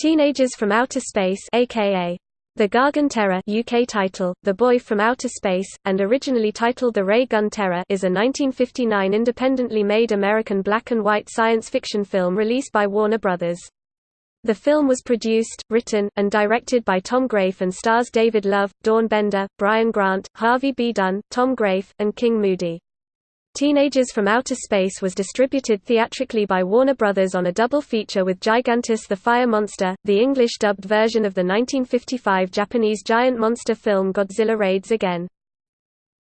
Teenagers from Outer Space aka The Gargon Terror UK title, The Boy from Outer Space, and originally titled The Ray Gun Terror is a 1959 independently made American black and white science fiction film released by Warner Brothers. The film was produced, written, and directed by Tom Graeff and stars David Love, Dawn Bender, Bryan Grant, Harvey B. Dunn, Tom Graeff, and King Moody. Teenagers from Outer Space was distributed theatrically by Warner Brothers on a double feature with Gigantis the Fire Monster, the English-dubbed version of the 1955 Japanese giant monster film Godzilla Raids Again.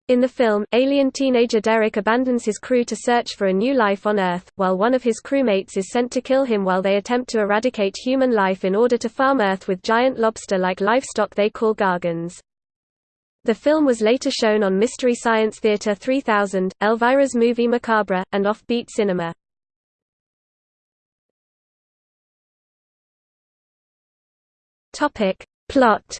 In the film, alien teenager Derek abandons his crew to search for a new life on Earth, while one of his crewmates is sent to kill him while they attempt to eradicate human life in order to farm Earth with giant lobster-like livestock they call gargons. The film was later shown on Mystery Science Theater 3000, Elvira's Movie Macabre, and Offbeat Cinema. Plot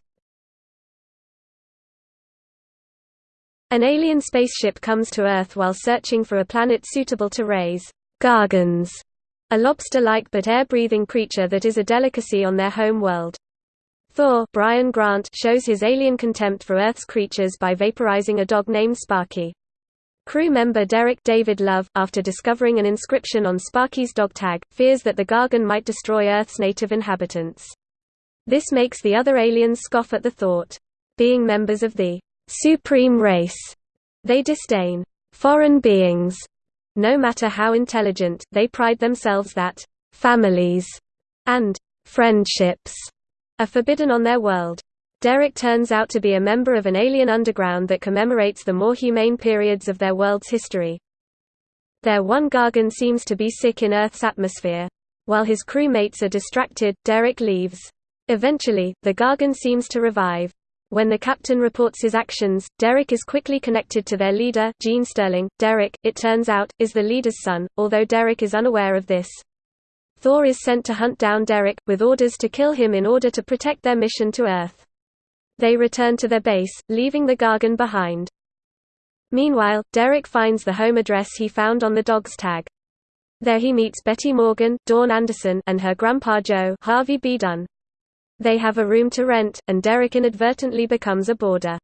An alien spaceship comes to Earth while searching for a planet suitable to raise gargons, a lobster-like but air-breathing creature that is a delicacy on their home world. Thor Bryan Grant shows his alien contempt for Earth's creatures by vaporizing a dog named Sparky. Crew member Derek David Love, after discovering an inscription on Sparky's dog tag, fears that the Gargon might destroy Earth's native inhabitants. This makes the other aliens scoff at the thought. Being members of the supreme race, they disdain foreign beings. No matter how intelligent, they pride themselves that families and friendships are forbidden on their world. Derek turns out to be a member of an alien underground that commemorates the more humane periods of their world's history. Their one Gargon seems to be sick in Earth's atmosphere. While his crewmates are distracted, Derek leaves. Eventually, the Gargon seems to revive. When the captain reports his actions, Derek is quickly connected to their leader, Gene Sterling. Derek, it turns out, is the leader's son, although Derek is unaware of this. Thor is sent to hunt down Derek, with orders to kill him in order to protect their mission to Earth. They return to their base, leaving the Gargon behind. Meanwhile, Derek finds the home address he found on the dog's tag. There he meets Betty Morgan, Dawn Anderson, and her grandpa Joe Harvey B. Dunn. They have a room to rent, and Derek inadvertently becomes a boarder.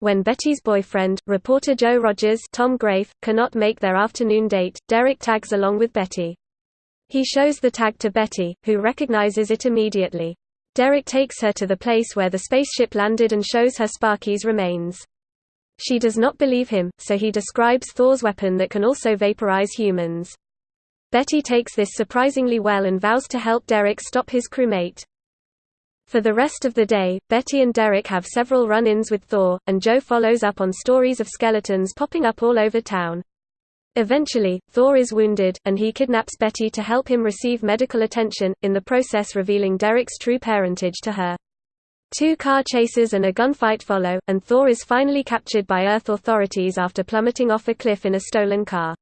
When Betty's boyfriend, reporter Joe Rogers Tom Graeff, cannot make their afternoon date, Derek tags along with Betty. He shows the tag to Betty, who recognizes it immediately. Derek takes her to the place where the spaceship landed and shows her Sparky's remains. She does not believe him, so he describes Thor's weapon that can also vaporize humans. Betty takes this surprisingly well and vows to help Derek stop his crewmate. For the rest of the day, Betty and Derek have several run-ins with Thor, and Joe follows up on stories of skeletons popping up all over town. Eventually, Thor is wounded, and he kidnaps Betty to help him receive medical attention, in the process revealing Derek's true parentage to her. Two car chases and a gunfight follow, and Thor is finally captured by Earth authorities after plummeting off a cliff in a stolen car.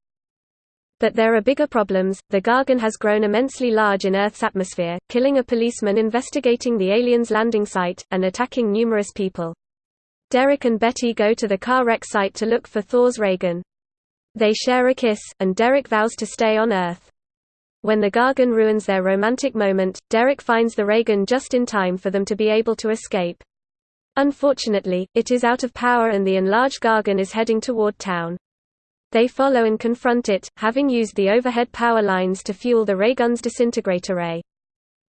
But there are bigger problems. The Gargon has grown immensely large in Earth's atmosphere, killing a policeman investigating the alien's landing site, and attacking numerous people. Derek and Betty go to the car wreck site to look for Thor's Raygun. They share a kiss, and Derek vows to stay on Earth. When the Gargon ruins their romantic moment, Derek finds the Raygun just in time for them to be able to escape. Unfortunately, it is out of power and the enlarged Gargon is heading toward town. They follow and confront it, having used the overhead power lines to fuel the Raygun's disintegrator ray.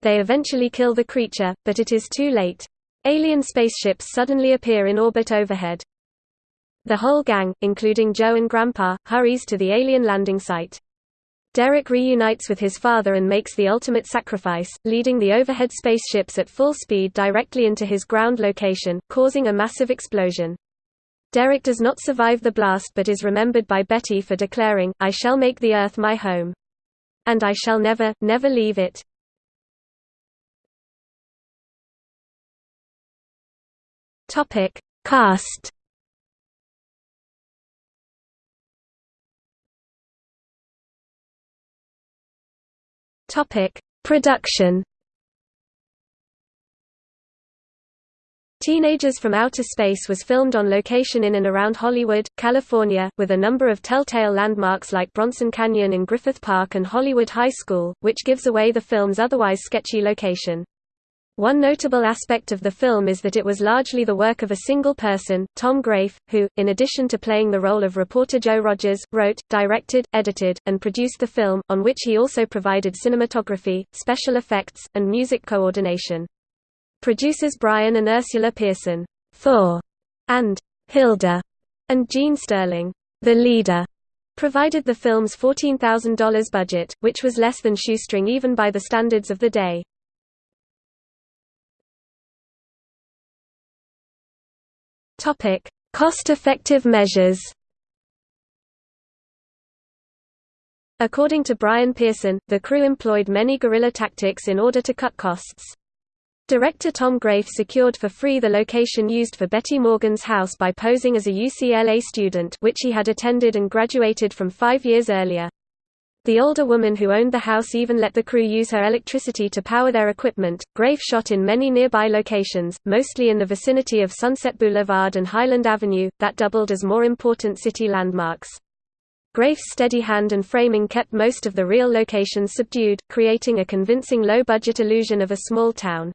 They eventually kill the creature, but it is too late. Alien spaceships suddenly appear in orbit overhead. The whole gang, including Joe and Grandpa, hurries to the alien landing site. Derek reunites with his father and makes the ultimate sacrifice, leading the overhead spaceships at full speed directly into his ground location, causing a massive explosion. Derek does not survive the blast but is remembered by Betty for declaring, I shall make the Earth my home. And I shall never, never leave it. Cast Topic: Production. Teenagers from Outer Space was filmed on location in and around Hollywood, California, with a number of telltale landmarks like Bronson Canyon in Griffith Park and Hollywood High School, which gives away the film's otherwise sketchy location. One notable aspect of the film is that it was largely the work of a single person, Tom Graeff, who, in addition to playing the role of reporter Joe Rogers, wrote, directed, edited, and produced the film, on which he also provided cinematography, special effects, and music coordination. Producers Bryan and Ursula Pearson, Thor, and Hilda, and Gene Sterling, the leader, provided the film's $14,000 budget, which was less than shoestring even by the standards of the day. Topic: Cost-effective measures. According to Bryan Pearson, the crew employed many guerrilla tactics in order to cut costs. Director Tom Graeff secured for free the location used for Betty Morgan's house by posing as a UCLA student which he had attended and graduated from five years earlier. The older woman who owned the house even let the crew use her electricity to power their equipment. Graeff shot in many nearby locations, mostly in the vicinity of Sunset Boulevard and Highland Avenue, that doubled as more important city landmarks. Graeff's steady hand and framing kept most of the real locations subdued, creating a convincing low-budget illusion of a small town.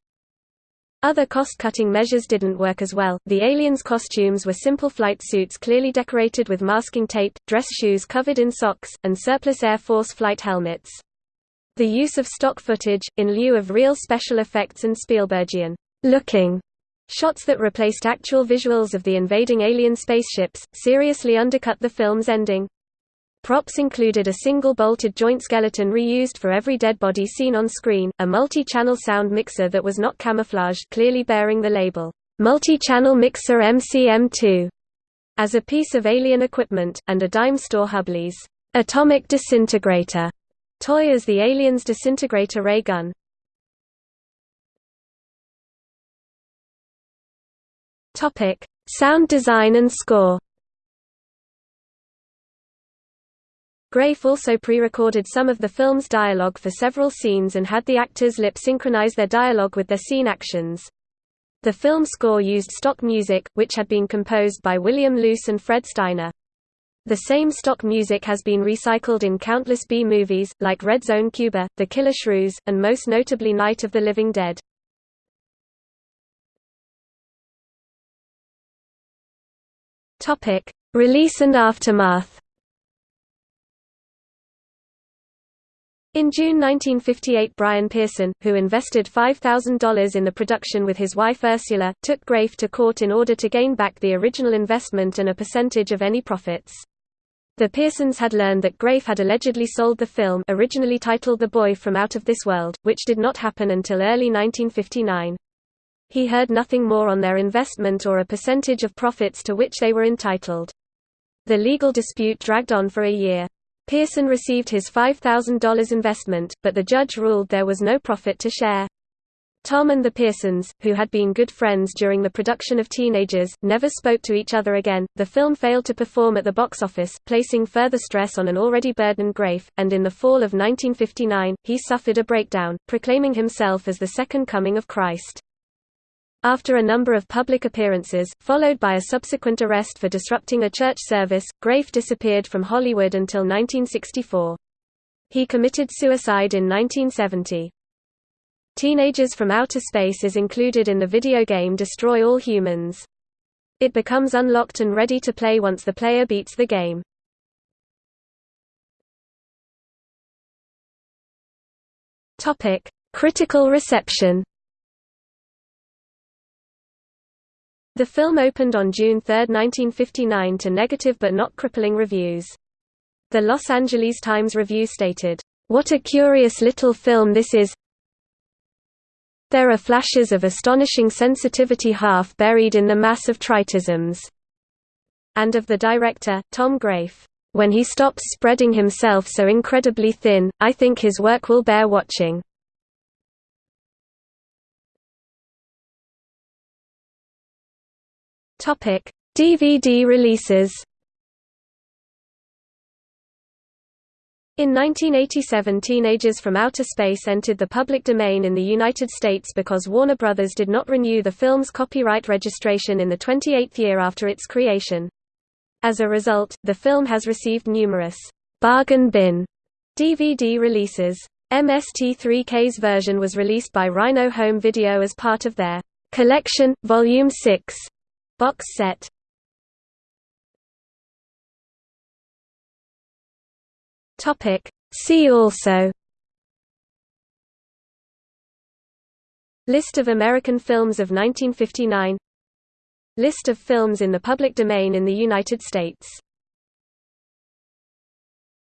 Other cost-cutting measures didn't work as well. The aliens' costumes were simple flight suits clearly decorated with masking tape, dress shoes covered in socks, and surplus Air Force flight helmets. The use of stock footage, in lieu of real special effects and Spielbergian looking shots that replaced actual visuals of the invading alien spaceships, seriously undercut the film's ending. Props included a single bolted joint skeleton reused for every dead body seen on screen, a multi-channel sound mixer that was not camouflaged clearly bearing the label, Multi-Channel Mixer MCM2, as a piece of alien equipment, and a dime store Hubley's Atomic Disintegrator toy as the alien's disintegrator ray gun. Sound design and score Graeff also pre-recorded some of the film's dialogue for several scenes and had the actors lip synchronize their dialogue with their scene actions. The film score used stock music, which had been composed by William Loose and Fred Steiner. The same stock music has been recycled in countless B-movies, like Red Zone Cuba, The Killer Shrews, and most notably Night of the Living Dead. Release and aftermath In June 1958 Bryan Pearson, who invested $5,000 in the production with his wife Ursula, took Graeff to court in order to gain back the original investment and a percentage of any profits. The Pearsons had learned that Graeff had allegedly sold the film originally titled The Boy from Out of This World, which did not happen until early 1959. He heard nothing more on their investment or a percentage of profits to which they were entitled. The legal dispute dragged on for a year. Pearson received his $5,000 investment, but the judge ruled there was no profit to share. Tom and the Pearsons, who had been good friends during the production of Teenagers, never spoke to each other again. The film failed to perform at the box office, placing further stress on an already burdened Graeff, and in the fall of 1959, he suffered a breakdown, proclaiming himself as the second coming of Christ. After a number of public appearances, followed by a subsequent arrest for disrupting a church service, Graeff disappeared from Hollywood until 1964. He committed suicide in 1970. Teenagers from Outer Space is included in the video game Destroy All Humans. It becomes unlocked and ready to play once the player beats the game. Critical reception The film opened on June 3, 1959 to negative but not crippling reviews. The Los Angeles Times Review stated, "...what a curious little film this is there are flashes of astonishing sensitivity half buried in the mass of tritisms." And of the director, Tom Graeff, "...when he stops spreading himself so incredibly thin, I think his work will bear watching." Topic: DVD releases. In 1987 Teenagers from Outer Space entered the public domain in the United States because Warner Brothers did not renew the film's copyright registration in the 28th year after its creation. As a result, the film has received numerous bargain bin DVD releases. MST3K's version was released by Rhino Home Video as part of their Collection, Volume 6 box set. See also List of American films of 1959 List of films in the public domain in the United States